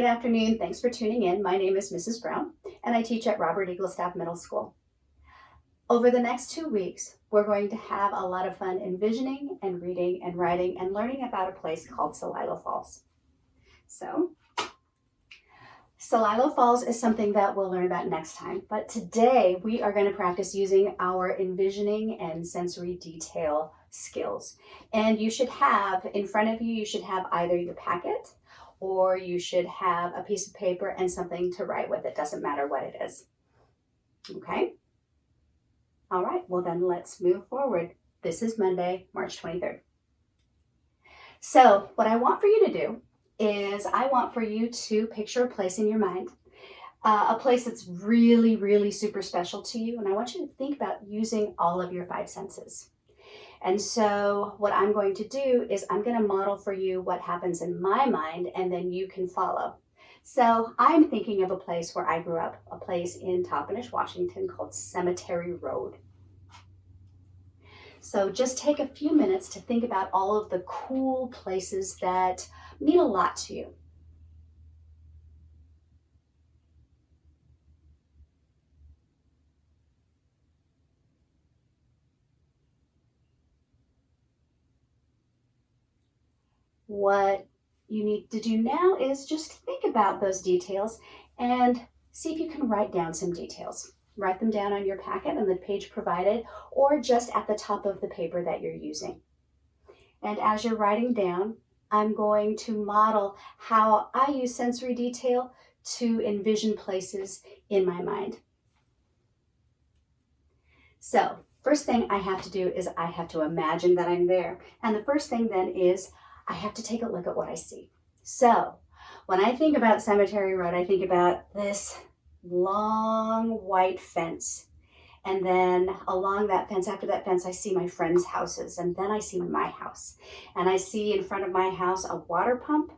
Good afternoon. Thanks for tuning in. My name is Mrs. Brown, and I teach at Robert Eaglestaff Middle School. Over the next two weeks, we're going to have a lot of fun envisioning and reading and writing and learning about a place called Celilo Falls. So, Celilo Falls is something that we'll learn about next time, but today we are going to practice using our envisioning and sensory detail skills. And you should have, in front of you, you should have either your packet or you should have a piece of paper and something to write with. It doesn't matter what it is. Okay? All right, well then let's move forward. This is Monday, March 23rd. So what I want for you to do is I want for you to picture a place in your mind, uh, a place that's really, really super special to you. And I want you to think about using all of your five senses. And so what I'm going to do is I'm going to model for you what happens in my mind and then you can follow. So I'm thinking of a place where I grew up, a place in Toppenish, Washington called Cemetery Road. So just take a few minutes to think about all of the cool places that mean a lot to you. What you need to do now is just think about those details and see if you can write down some details. Write them down on your packet on the page provided or just at the top of the paper that you're using. And as you're writing down, I'm going to model how I use sensory detail to envision places in my mind. So first thing I have to do is I have to imagine that I'm there. And the first thing then is I have to take a look at what I see. So when I think about Cemetery Road, I think about this long white fence. And then along that fence, after that fence, I see my friends' houses. And then I see my house. And I see in front of my house a water pump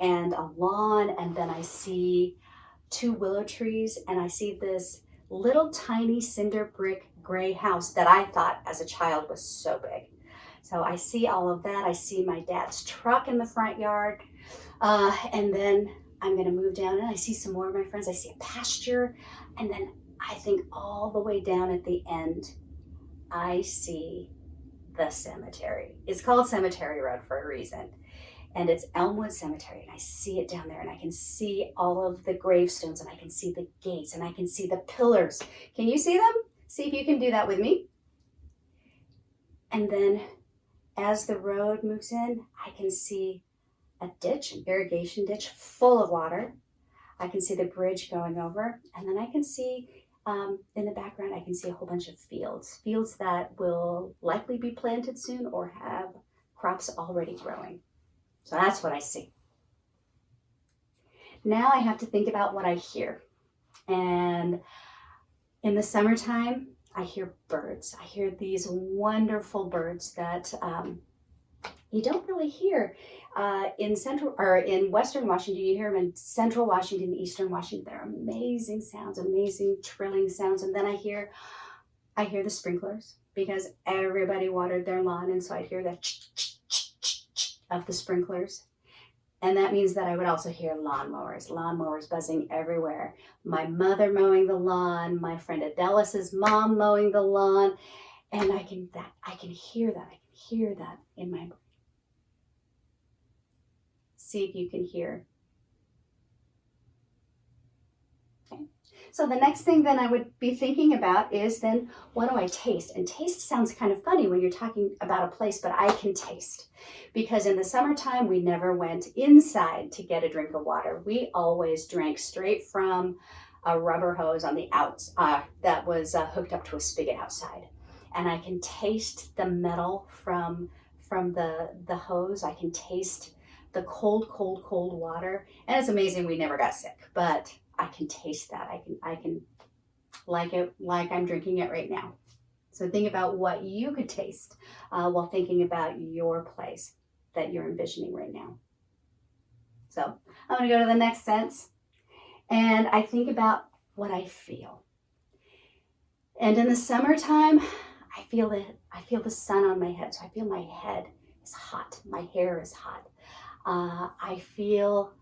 and a lawn. And then I see two willow trees. And I see this little tiny cinder brick gray house that I thought as a child was so big. So I see all of that. I see my dad's truck in the front yard. Uh, and then I'm gonna move down and I see some more of my friends. I see a pasture. And then I think all the way down at the end, I see the cemetery. It's called Cemetery Road for a reason. And it's Elmwood Cemetery. And I see it down there and I can see all of the gravestones and I can see the gates and I can see the pillars. Can you see them? See if you can do that with me. And then as the road moves in, I can see a ditch, an irrigation ditch full of water. I can see the bridge going over, and then I can see um, in the background, I can see a whole bunch of fields, fields that will likely be planted soon or have crops already growing. So that's what I see. Now I have to think about what I hear. And in the summertime, I hear birds. I hear these wonderful birds that um, you don't really hear uh, in central or in western Washington. You hear them in central Washington, eastern Washington. They're amazing sounds, amazing trilling sounds. And then I hear, I hear the sprinklers because everybody watered their lawn, and so I hear the of the sprinklers. And that means that I would also hear lawnmowers, lawnmowers buzzing everywhere. My mother mowing the lawn, my friend Adelis's mom mowing the lawn. And I can that I can hear that. I can hear that in my brain. See if you can hear So the next thing then I would be thinking about is then what do I taste? And taste sounds kind of funny when you're talking about a place, but I can taste. Because in the summertime, we never went inside to get a drink of water. We always drank straight from a rubber hose on the outs uh, that was uh, hooked up to a spigot outside. And I can taste the metal from, from the, the hose. I can taste the cold, cold, cold water. And it's amazing we never got sick, but I can taste that. I can, I can like it like I'm drinking it right now. So think about what you could taste uh, while thinking about your place that you're envisioning right now. So I'm gonna go to the next sense and I think about what I feel. And in the summertime, I feel the, I feel the sun on my head. So I feel my head is hot. My hair is hot. Uh, I feel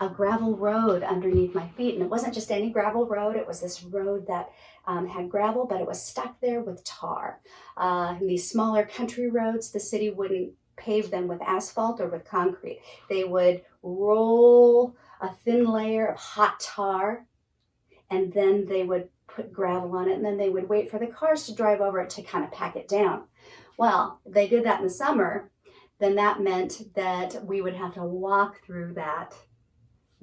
a gravel road underneath my feet. And it wasn't just any gravel road, it was this road that um, had gravel, but it was stuck there with tar. Uh, these smaller country roads, the city wouldn't pave them with asphalt or with concrete. They would roll a thin layer of hot tar and then they would put gravel on it and then they would wait for the cars to drive over it to kind of pack it down. Well, they did that in the summer, then that meant that we would have to walk through that,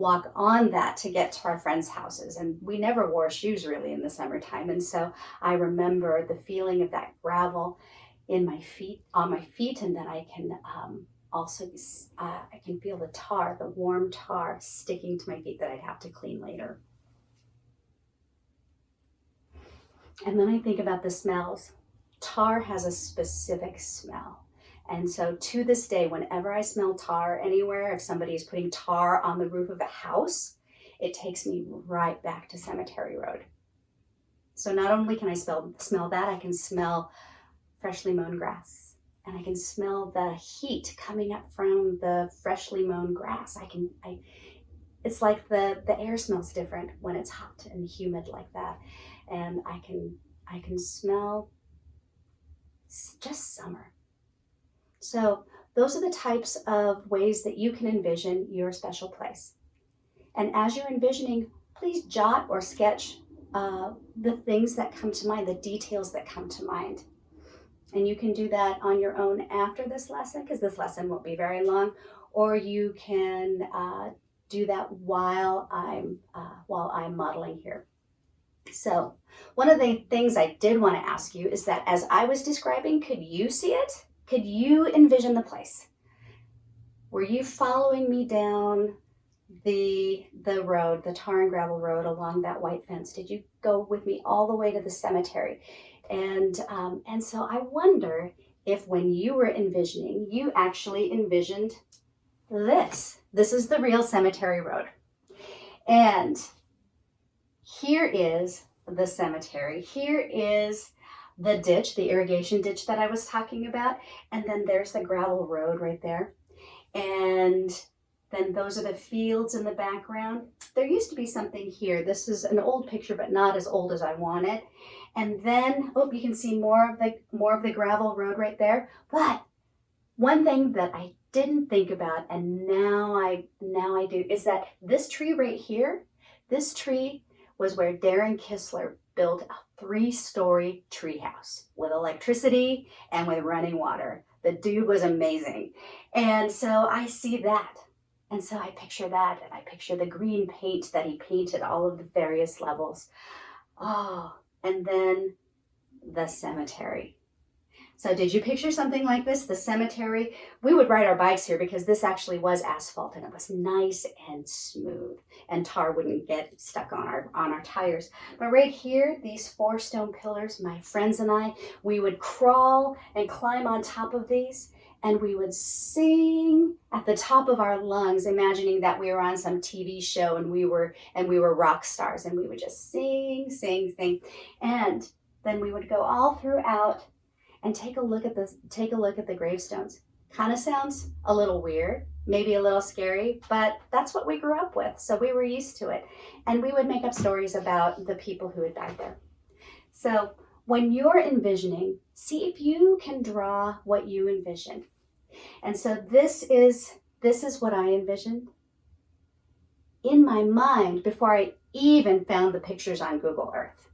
walk on that to get to our friends' houses. And we never wore shoes really in the summertime. And so I remember the feeling of that gravel in my feet, on my feet, and then I can um, also, uh, I can feel the tar, the warm tar sticking to my feet that I'd have to clean later. And then I think about the smells. Tar has a specific smell. And so to this day, whenever I smell tar anywhere, if somebody is putting tar on the roof of a house, it takes me right back to Cemetery Road. So not only can I smell, smell that, I can smell freshly mown grass and I can smell the heat coming up from the freshly mown grass. I can, I, it's like the, the air smells different when it's hot and humid like that. And I can, I can smell just summer. So those are the types of ways that you can envision your special place. And as you're envisioning, please jot or sketch uh, the things that come to mind, the details that come to mind. And you can do that on your own after this lesson because this lesson won't be very long, or you can uh, do that while I'm, uh, while I'm modeling here. So one of the things I did want to ask you is that as I was describing, could you see it? Could you envision the place? Were you following me down the the road, the tar and gravel road along that white fence? Did you go with me all the way to the cemetery? And um, and so I wonder if when you were envisioning, you actually envisioned this. This is the real cemetery road. And here is the cemetery. Here is the ditch, the irrigation ditch that I was talking about. And then there's the gravel road right there. And then those are the fields in the background. There used to be something here. This is an old picture, but not as old as I want it. And then, oh, you can see more of the more of the gravel road right there. But one thing that I didn't think about, and now I now I do, is that this tree right here, this tree was where Darren Kistler built a three-story treehouse with electricity and with running water. The dude was amazing. And so I see that. And so I picture that and I picture the green paint that he painted all of the various levels. Oh, and then the cemetery. So did you picture something like this, the cemetery? We would ride our bikes here because this actually was asphalt and it was nice and smooth and tar wouldn't get stuck on our, on our tires. But right here, these four stone pillars, my friends and I, we would crawl and climb on top of these and we would sing at the top of our lungs, imagining that we were on some TV show and we were and we were rock stars and we would just sing, sing, sing. And then we would go all throughout and take a look at this, take a look at the gravestones. Kind of sounds a little weird, maybe a little scary, but that's what we grew up with. So we were used to it. And we would make up stories about the people who had died there. So when you're envisioning, see if you can draw what you envision. And so this is, this is what I envisioned in my mind before I even found the pictures on Google Earth.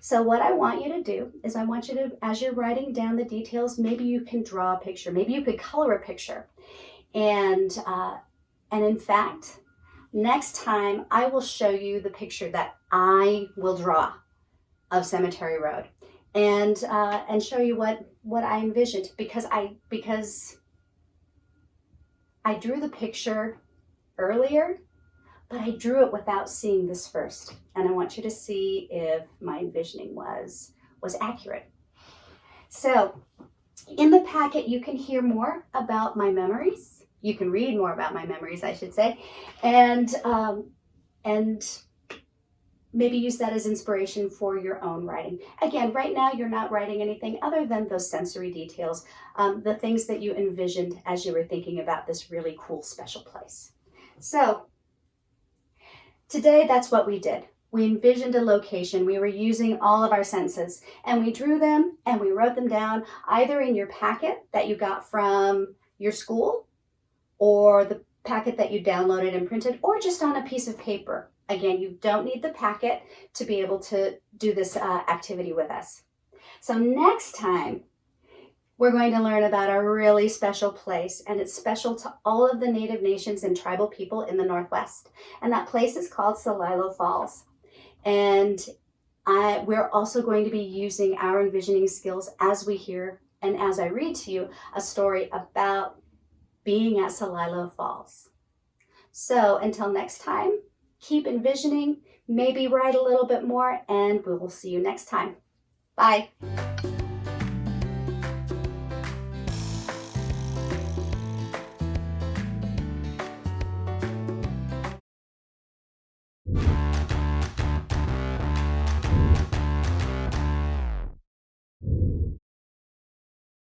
So what I want you to do is I want you to, as you're writing down the details, maybe you can draw a picture. Maybe you could color a picture. And, uh, and in fact, next time I will show you the picture that I will draw of Cemetery Road and uh, and show you what what I envisioned because I because I drew the picture earlier but I drew it without seeing this first. And I want you to see if my envisioning was, was accurate. So in the packet, you can hear more about my memories. You can read more about my memories, I should say, and, um, and maybe use that as inspiration for your own writing. Again, right now you're not writing anything other than those sensory details, um, the things that you envisioned as you were thinking about this really cool special place. So today that's what we did. We envisioned a location. We were using all of our senses and we drew them and we wrote them down either in your packet that you got from your school or the packet that you downloaded and printed or just on a piece of paper. Again, you don't need the packet to be able to do this uh, activity with us. So next time, we're going to learn about a really special place and it's special to all of the Native nations and tribal people in the Northwest. And that place is called Celilo Falls. And I, we're also going to be using our envisioning skills as we hear and as I read to you a story about being at Celilo Falls. So until next time, keep envisioning, maybe write a little bit more, and we will see you next time. Bye.